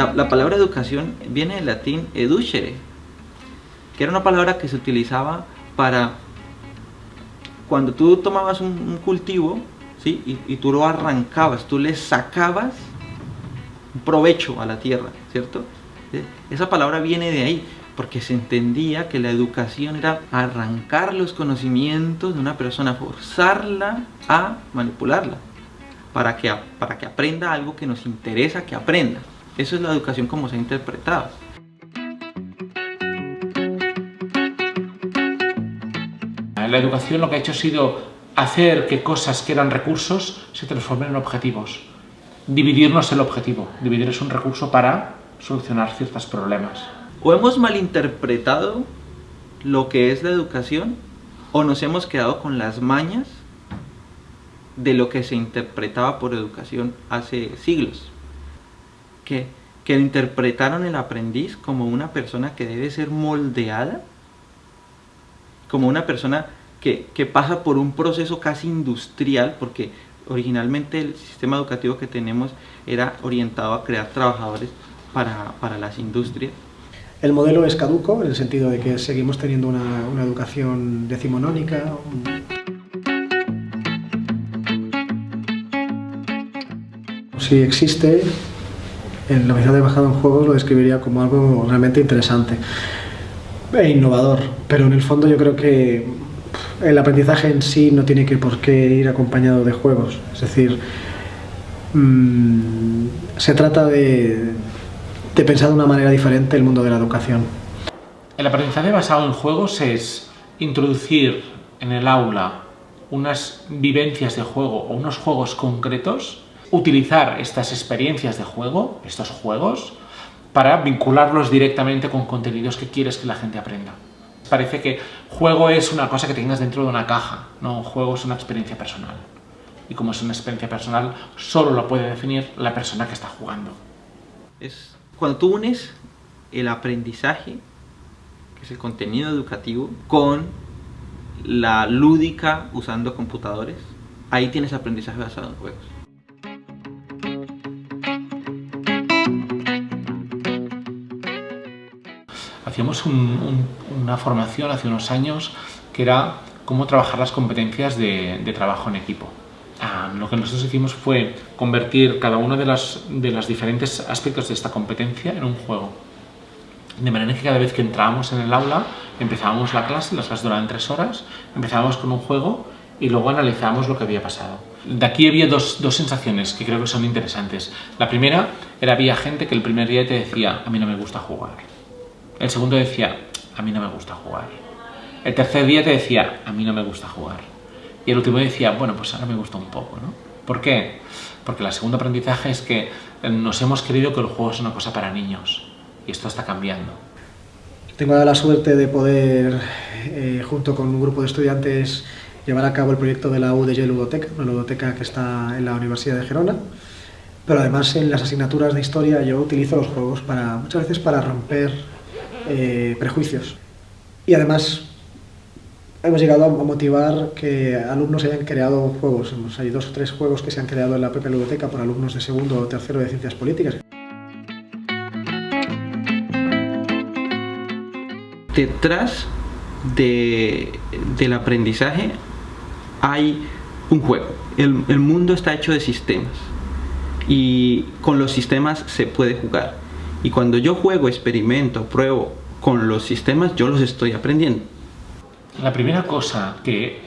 La, la palabra educación viene del latín educere, que era una palabra que se utilizaba para cuando tú tomabas un, cultivo ¿sí? Y, tú lo arrancabas, tú le sacabas provecho a la tierra, ¿cierto? Esa palabra viene de ahí, porque se entendía que la educación era arrancar los conocimientos de una persona, forzarla a manipularla, para que, para que aprenda algo que nos interesa que aprenda. Eso es la educación como se ha interpretado. La educación lo que ha hecho ha sido hacer que cosas que eran recursos se transformen en objetivos. Dividirnos el objetivo. Dividir es un recurso para solucionar ciertos problemas. O hemos malinterpretado lo que es la educación o nos hemos quedado con las mañas de lo que se interpretaba por educación hace siglos. Que, que interpretaron el aprendiz como una persona que debe ser moldeada, como una persona que, que, pasa por un proceso casi industrial, porque originalmente el sistema educativo que tenemos era orientado a crear trabajadores para, para las industrias. El modelo es caduco, en el sentido de que seguimos teniendo una, una educación decimonónica. Si existe, en la Universidad de Bajada en Juegos lo describiría como algo realmente interesante e innovador, pero en el fondo yo creo que el aprendizaje en sí no tiene que por qué ir acompañado de juegos, es decir, mmm, se trata de, de pensar de una manera diferente el mundo de la educación. El aprendizaje basado en juegos es introducir en el aula unas vivencias de juego o unos juegos concretos, utilizar estas experiencias de juego, estos juegos, para vincularlos directamente con contenidos que quieres que la gente aprenda parece que juego es una cosa que tengas dentro de una caja, no, juego es una experiencia personal. Y como es una experiencia personal, solo lo puede definir la persona que está jugando. Es cuando tú unes el aprendizaje, que es el contenido educativo, con la lúdica usando computadores, ahí tienes aprendizaje basado en juegos. Hacíamos un, un, una formación hace unos años que era cómo trabajar las competencias de, trabajo en equipo. Ah, lo que nosotros hicimos fue convertir cada uno de los los diferentes aspectos de esta competencia en un juego. De manera que cada vez que entrábamos en el aula, empezábamos la clase, las clases duraban tres horas, empezábamos con un juego y luego analizábamos lo que había pasado. De aquí había dos, dos sensaciones que creo que son interesantes. La primera era había gente que el primer día te decía, a mí no me gusta jugar. El segundo decía, a mí no me gusta jugar. El tercer día te decía, a mí no me gusta jugar. Y el último decía, bueno, pues ahora me gusta un poco, ¿no? ¿Por qué? Porque el segundo aprendizaje es que nos hemos creído que el juego es una cosa para niños. Y esto está cambiando. Tengo la suerte de poder, eh, junto con un grupo de estudiantes, llevar a cabo el proyecto de la UDG Ludoteca, una ludoteca que está en la Universidad de Gerona. Pero además en las asignaturas de historia yo utilizo los juegos para, muchas veces para romper eh, prejuicios. Y además hemos llegado a motivar que alumnos hayan creado juegos. Hay dos o tres juegos que se han creado en la propia biblioteca por alumnos de segundo o tercero de ciencias políticas. Detrás de, del aprendizaje hay un juego. El, el mundo está hecho de sistemas y con los sistemas se puede jugar. Y cuando yo juego, experimento, pruebo con los sistemas, yo los estoy aprendiendo. La primera cosa que eh,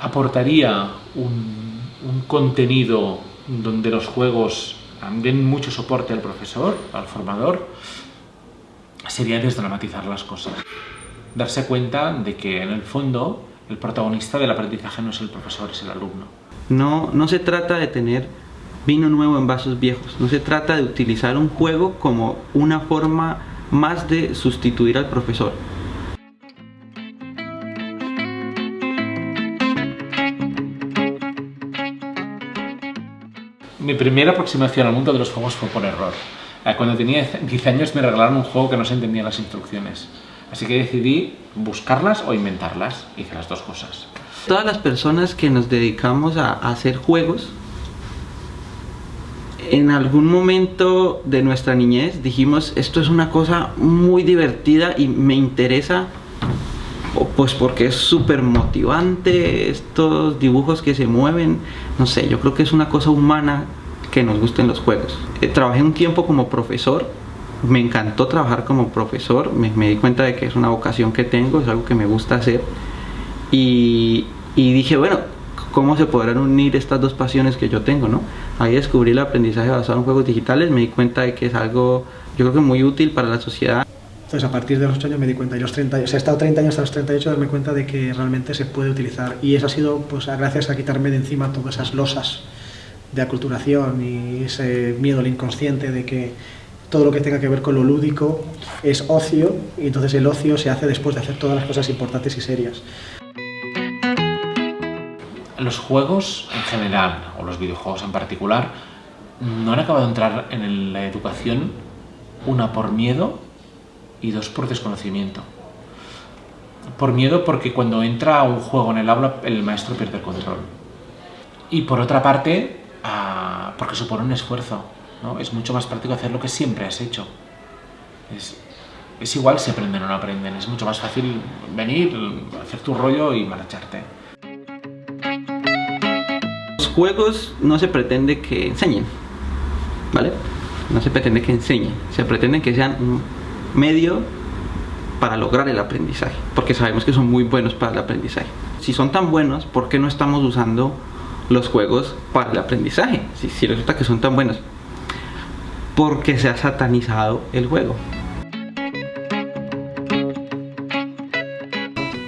aportaría un, un, contenido donde los juegos den mucho soporte al profesor, al formador, sería desdramatizar las cosas. Darse cuenta de que en el fondo el protagonista del aprendizaje no es el profesor, es el alumno. No, no se trata de tener vino nuevo en vasos viejos. No se trata de utilizar un juego como una forma más de sustituir al profesor. Mi primera aproximación al mundo de los juegos fue por error. Eh, cuando tenía 10 años me regalaron un juego que no se entendían las instrucciones. Así que decidí buscarlas o inventarlas. Hice las dos cosas. Todas las personas que nos dedicamos a hacer juegos en algún momento de nuestra niñez dijimos, esto es una cosa muy divertida y me interesa, pues porque es súper motivante, estos dibujos que se mueven, no sé, yo creo que es una cosa humana que nos gusten los juegos. Eh, trabajé un tiempo como profesor, me encantó trabajar como profesor, me, di cuenta de que es una vocación que tengo, es algo que me gusta hacer y, y dije, bueno, ¿cómo se podrán unir estas dos pasiones que yo tengo? ¿no? Ahí descubrí el aprendizaje basado en juegos digitales, me di cuenta de que es algo, yo creo que muy útil para la sociedad. Entonces a partir de los 8 años me di cuenta, y los 30, o sea, he estado 30 años hasta los 38 darme cuenta de que realmente se puede utilizar y eso ha sido pues gracias a quitarme de encima todas esas losas de aculturación y ese miedo al inconsciente de que todo lo que tenga que ver con lo lúdico es ocio y entonces el ocio se hace después de hacer todas las cosas importantes y serias. Los juegos en general, o los videojuegos en particular, no han acabado de entrar en la educación, una por miedo y dos por desconocimiento. Por miedo porque cuando entra un juego en el aula el maestro pierde el control. Y por otra parte, ah, porque supone un esfuerzo. ¿no? Es mucho más práctico hacer lo que siempre has hecho. Es, es igual si aprenden o no aprenden. Es mucho más fácil venir, hacer tu rollo y marcharte juegos no se pretende que enseñen, ¿vale? No se pretende que enseñen, se pretende que sean un medio para lograr el aprendizaje, porque sabemos que son muy buenos para el aprendizaje. Si son tan buenos, ¿por qué no estamos usando los juegos para el aprendizaje? Si, si resulta que son tan buenos. Porque se ha satanizado el juego.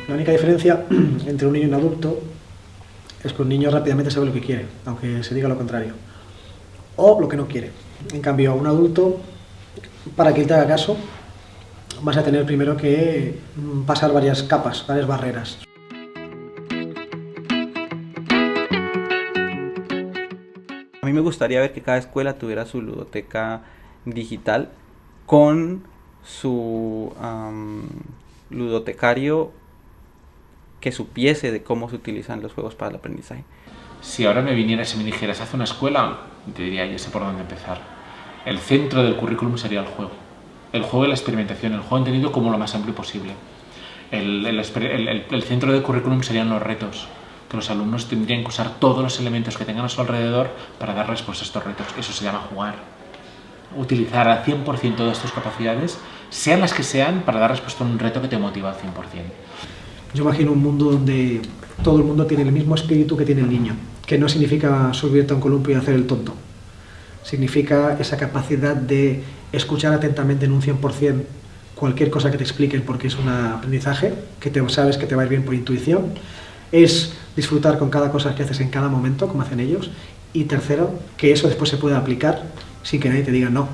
La única diferencia entre un niño y un adulto es que un niño rápidamente sabe lo que quiere, aunque se diga lo contrario. O lo que no quiere. En cambio, a un adulto, para que él te haga caso, vas a tener primero que mm, pasar varias capas, varias barreras. A mí me gustaría ver que cada escuela tuviera su ludoteca digital con su ludotecario que supiese de cómo se utilizan los juegos para el aprendizaje. Si ahora me vinieras y me dijeras, haz una escuela, te diría, ya sé por dónde empezar. El centro del currículum sería el juego. El juego y la experimentación, el juego entendido como lo más amplio posible. El, el, centro del currículum serían los retos, que los alumnos tendrían que usar todos los elementos que tengan a su alrededor para dar respuesta a estos retos. Eso se llama jugar. Utilizar al 100% todas tus capacidades, sean las que sean, para dar respuesta a un reto que te motiva al 100%. Yo imagino un mundo donde todo el mundo tiene el mismo espíritu que tiene el niño, que no significa subirte a un columpio y hacer el tonto. Significa esa capacidad de escuchar atentamente en un 100% cualquier cosa que te expliquen porque es un aprendizaje, que te sabes que te va a ir bien por intuición. Es disfrutar con cada cosa que haces en cada momento, como hacen ellos. Y tercero, que eso después se pueda aplicar sin que nadie te diga no.